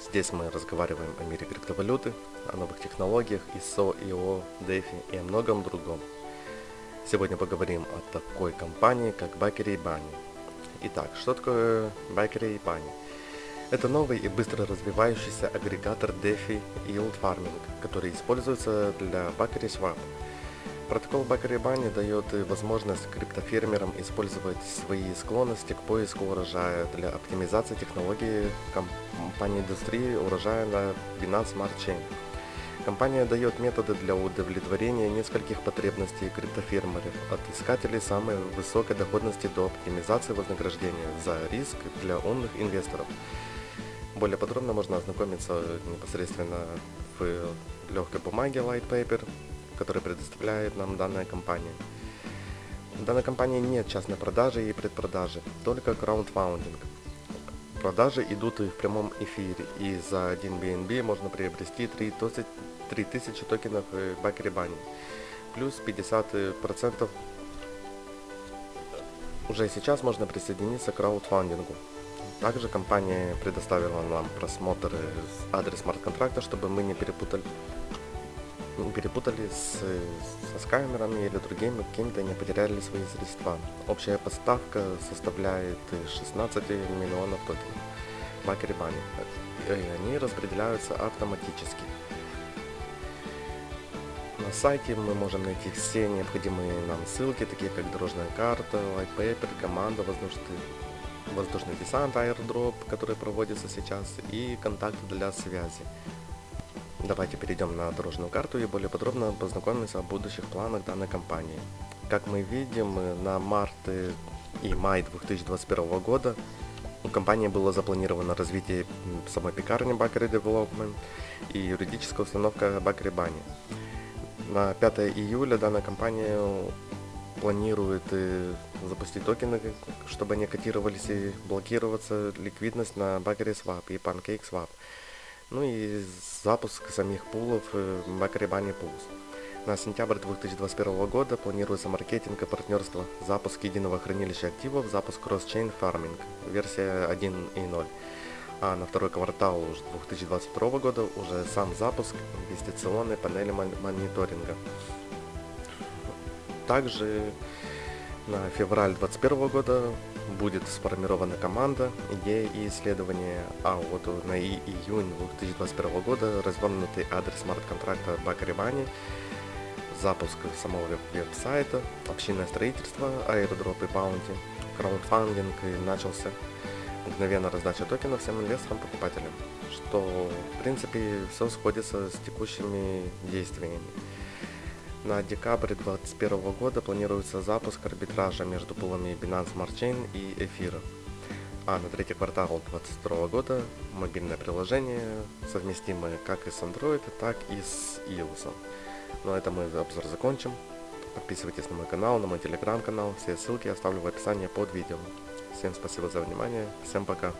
Здесь мы разговариваем о мире криптовалюты, о новых технологиях, ISO, IO, DeFi и о многом другом. Сегодня поговорим о такой компании, как Bakery Bunny. Итак, что такое Bakery Bunny? Это новый и быстро развивающийся агрегатор DeFi Yield Farming, который используется для Bakery Swap – Протокол Бакарибани дает возможность криптофермерам использовать свои склонности к поиску урожая для оптимизации технологии компании индустрии урожая на Binance Smart Chain. Компания дает методы для удовлетворения нескольких потребностей криптофермеров, от искателей самой высокой доходности до оптимизации вознаграждения за риск для умных инвесторов. Более подробно можно ознакомиться непосредственно в легкой бумаге Light Paper который предоставляет нам данная компания. В данной компании нет частной продажи и предпродажи, только краундфаундинг. Продажи идут и в прямом эфире, и за 1 BNB можно приобрести 3000 токенов Бакери Бани, плюс 50% уже сейчас можно присоединиться к краудфандингу. Также компания предоставила нам просмотр адрес смарт-контракта, чтобы мы не перепутали перепутали с, со скаймерами или другими какими-то не потеряли свои средства. Общая поставка составляет 16 миллионов токенов Бакерибани. И они распределяются автоматически. На сайте мы можем найти все необходимые нам ссылки, такие как дорожная карта, white команда, воздушный, воздушный десант, airdrop, который проводится сейчас, и контакты для связи. Давайте перейдем на дорожную карту и более подробно познакомимся о будущих планах данной компании. Как мы видим, на март и май 2021 года у компании было запланировано развитие самой пекарни Bakery Development и юридическая установка Bakery Bunny. На 5 июля данная компания планирует э, запустить токены, чтобы они котировались и блокироваться ликвидность на Bakery Swap и Pancake Swap ну и запуск самих пулов Macribani Pools. На сентябрь 2021 года планируется маркетинг и партнерство, запуск единого хранилища активов, запуск Cross-Chain Farming, версия 1.0. А на второй квартал 2022 года уже сам запуск инвестиционной панели мониторинга. Также на февраль 2021 года будет сформирована команда, идея и исследования, а вот на июнь 2021 года развернутый адрес смарт-контракта Бакаривани, запуск самого веб-сайта, общинное строительство, аэродроп и баунти, краундфандинг начался, мгновенно раздача токенов всем инвесторам-покупателям, что в принципе все сходится с текущими действиями. На декабрь 2021 года планируется запуск арбитража между пулами Binance Smart Chain и Эфира. А на третий квартал 2022 года мобильное приложение, совместимое как и с Android, так и с iOS. На этом мы обзор закончим. Подписывайтесь на мой канал, на мой телеграм-канал. Все ссылки оставлю в описании под видео. Всем спасибо за внимание. Всем пока.